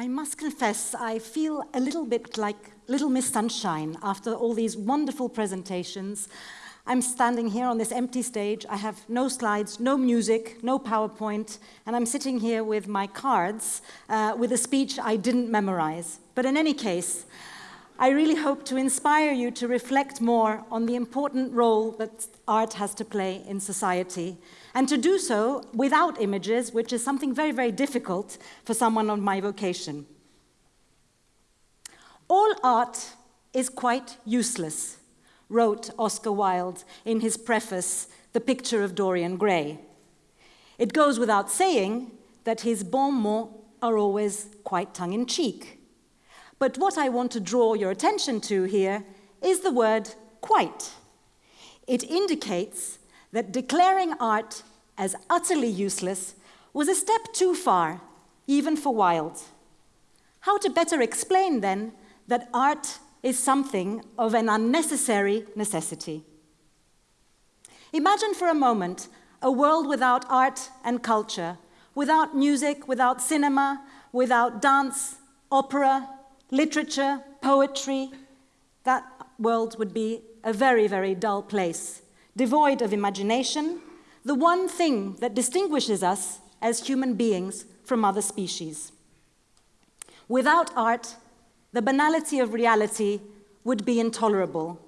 I must confess, I feel a little bit like Little Miss Sunshine after all these wonderful presentations. I'm standing here on this empty stage. I have no slides, no music, no PowerPoint, and I'm sitting here with my cards uh, with a speech I didn't memorize. But in any case, I really hope to inspire you to reflect more on the important role that art has to play in society and to do so without images, which is something very, very difficult for someone of my vocation. All art is quite useless, wrote Oscar Wilde in his preface, The Picture of Dorian Gray. It goes without saying that his bon mots are always quite tongue-in-cheek. But what I want to draw your attention to here is the word quite. It indicates that declaring art as utterly useless was a step too far, even for Wilde. How to better explain, then, that art is something of an unnecessary necessity? Imagine for a moment a world without art and culture, without music, without cinema, without dance, opera, literature, poetry. That world would be a very, very dull place devoid of imagination, the one thing that distinguishes us as human beings from other species. Without art, the banality of reality would be intolerable.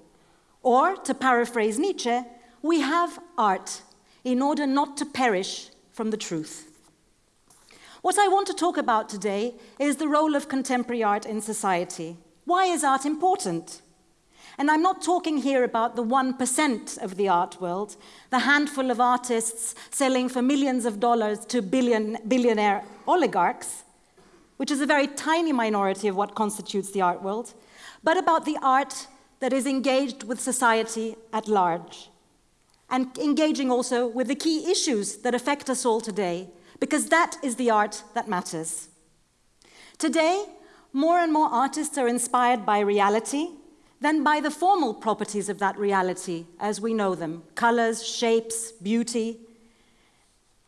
Or, to paraphrase Nietzsche, we have art in order not to perish from the truth. What I want to talk about today is the role of contemporary art in society. Why is art important? And I'm not talking here about the 1% of the art world, the handful of artists selling for millions of dollars to billion, billionaire oligarchs, which is a very tiny minority of what constitutes the art world, but about the art that is engaged with society at large, and engaging also with the key issues that affect us all today, because that is the art that matters. Today, more and more artists are inspired by reality, than by the formal properties of that reality as we know them, colors, shapes, beauty.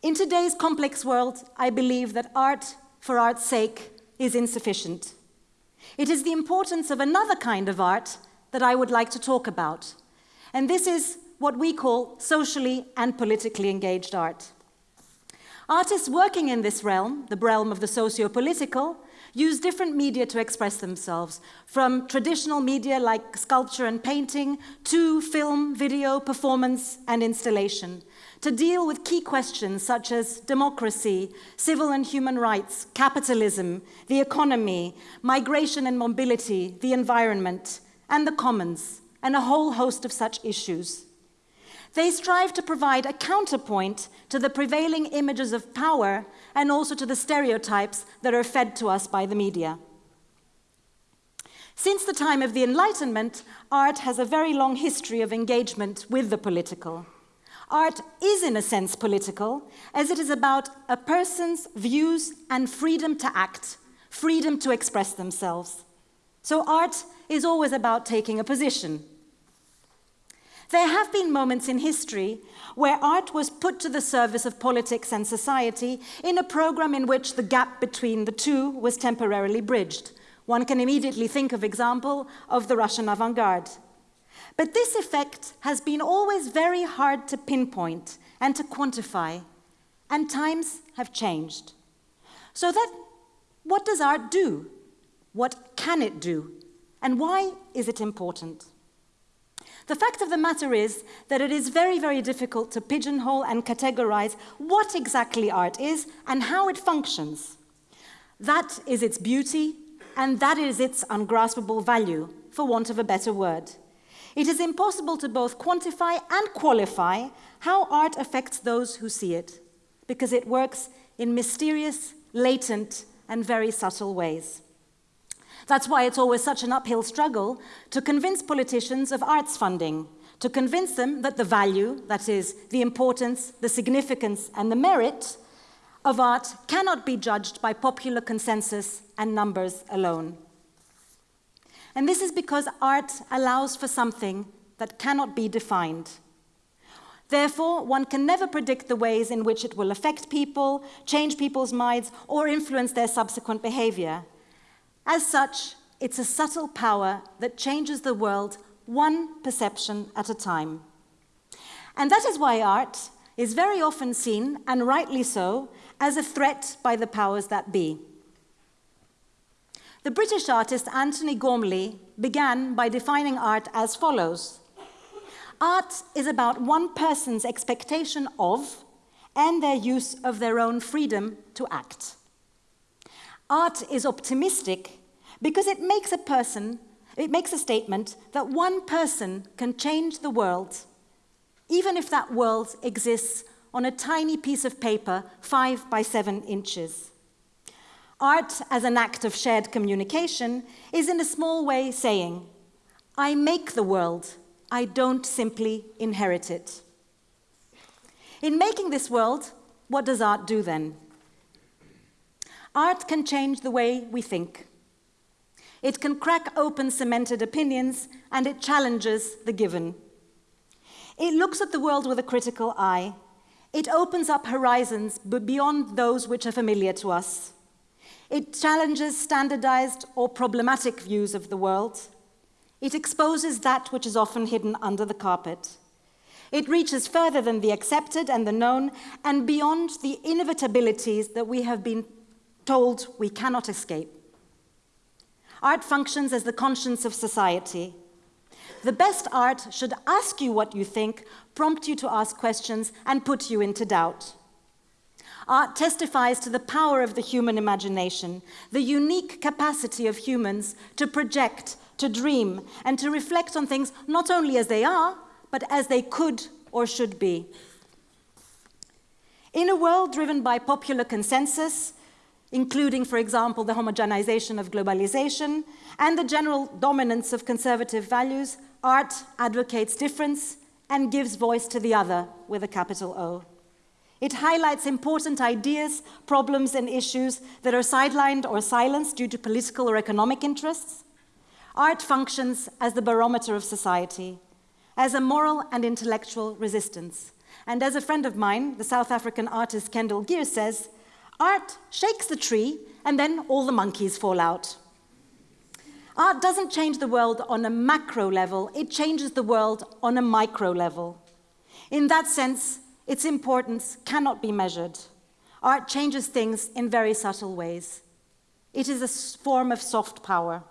In today's complex world, I believe that art for art's sake is insufficient. It is the importance of another kind of art that I would like to talk about. And this is what we call socially and politically engaged art. Artists working in this realm, the realm of the socio-political, use different media to express themselves, from traditional media like sculpture and painting to film, video, performance, and installation, to deal with key questions such as democracy, civil and human rights, capitalism, the economy, migration and mobility, the environment, and the commons, and a whole host of such issues. They strive to provide a counterpoint to the prevailing images of power and also to the stereotypes that are fed to us by the media. Since the time of the Enlightenment, art has a very long history of engagement with the political. Art is, in a sense, political, as it is about a person's views and freedom to act, freedom to express themselves. So art is always about taking a position, there have been moments in history where art was put to the service of politics and society in a program in which the gap between the two was temporarily bridged. One can immediately think of example of the Russian avant-garde. But this effect has been always very hard to pinpoint and to quantify, and times have changed. So that, what does art do? What can it do? And why is it important? The fact of the matter is that it is very, very difficult to pigeonhole and categorize what exactly art is and how it functions. That is its beauty, and that is its ungraspable value, for want of a better word. It is impossible to both quantify and qualify how art affects those who see it, because it works in mysterious, latent, and very subtle ways. That's why it's always such an uphill struggle to convince politicians of arts funding, to convince them that the value, that is, the importance, the significance, and the merit of art cannot be judged by popular consensus and numbers alone. And this is because art allows for something that cannot be defined. Therefore, one can never predict the ways in which it will affect people, change people's minds, or influence their subsequent behavior As such, it's a subtle power that changes the world one perception at a time. And that is why art is very often seen, and rightly so, as a threat by the powers that be. The British artist Antony Gormley began by defining art as follows. Art is about one person's expectation of and their use of their own freedom to act. Art is optimistic because it makes a person, it makes a statement that one person can change the world, even if that world exists on a tiny piece of paper, five by seven inches. Art, as an act of shared communication, is in a small way saying, I make the world, I don't simply inherit it. In making this world, what does art do then? Art can change the way we think. It can crack open cemented opinions and it challenges the given. It looks at the world with a critical eye. It opens up horizons beyond those which are familiar to us. It challenges standardized or problematic views of the world. It exposes that which is often hidden under the carpet. It reaches further than the accepted and the known and beyond the inevitabilities that we have been told we cannot escape. Art functions as the conscience of society. The best art should ask you what you think, prompt you to ask questions, and put you into doubt. Art testifies to the power of the human imagination, the unique capacity of humans to project, to dream, and to reflect on things not only as they are, but as they could or should be. In a world driven by popular consensus, including, for example, the homogenization of globalization and the general dominance of conservative values, art advocates difference and gives voice to the other with a capital O. It highlights important ideas, problems, and issues that are sidelined or silenced due to political or economic interests. Art functions as the barometer of society, as a moral and intellectual resistance. And as a friend of mine, the South African artist Kendell Geers says, art shakes the tree and then all the monkeys fall out. Art doesn't change the world on a macro level, it changes the world on a micro level. In that sense, its importance cannot be measured. Art changes things in very subtle ways. It is a form of soft power.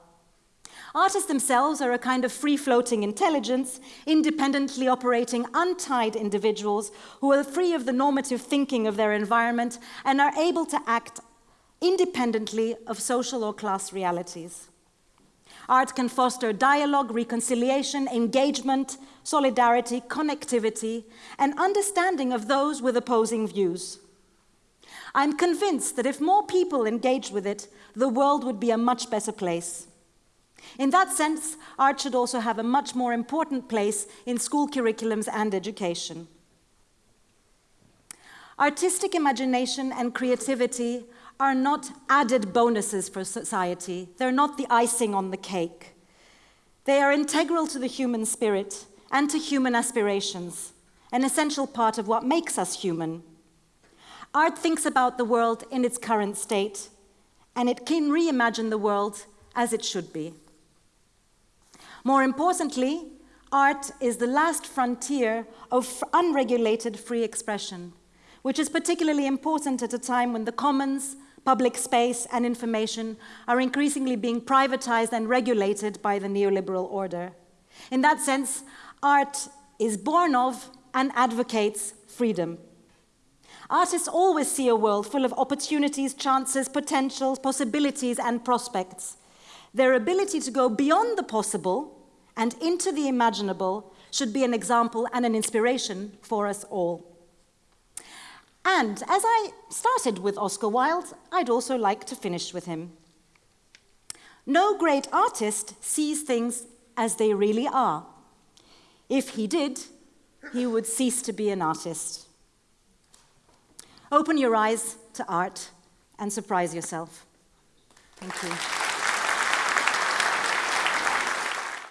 Artists themselves are a kind of free-floating intelligence, independently operating untied individuals who are free of the normative thinking of their environment and are able to act independently of social or class realities. Art can foster dialogue, reconciliation, engagement, solidarity, connectivity, and understanding of those with opposing views. I'm convinced that if more people engaged with it, the world would be a much better place. In that sense, art should also have a much more important place in school curriculums and education. Artistic imagination and creativity are not added bonuses for society. They're not the icing on the cake. They are integral to the human spirit and to human aspirations, an essential part of what makes us human. Art thinks about the world in its current state, and it can reimagine the world as it should be. More importantly, art is the last frontier of unregulated free expression, which is particularly important at a time when the commons, public space and information are increasingly being privatized and regulated by the neoliberal order. In that sense, art is born of and advocates freedom. Artists always see a world full of opportunities, chances, potentials, possibilities, and prospects. Their ability to go beyond the possible and into the imaginable should be an example and an inspiration for us all. And as I started with Oscar Wilde, I'd also like to finish with him. No great artist sees things as they really are. If he did, he would cease to be an artist. Open your eyes to art and surprise yourself. Thank you.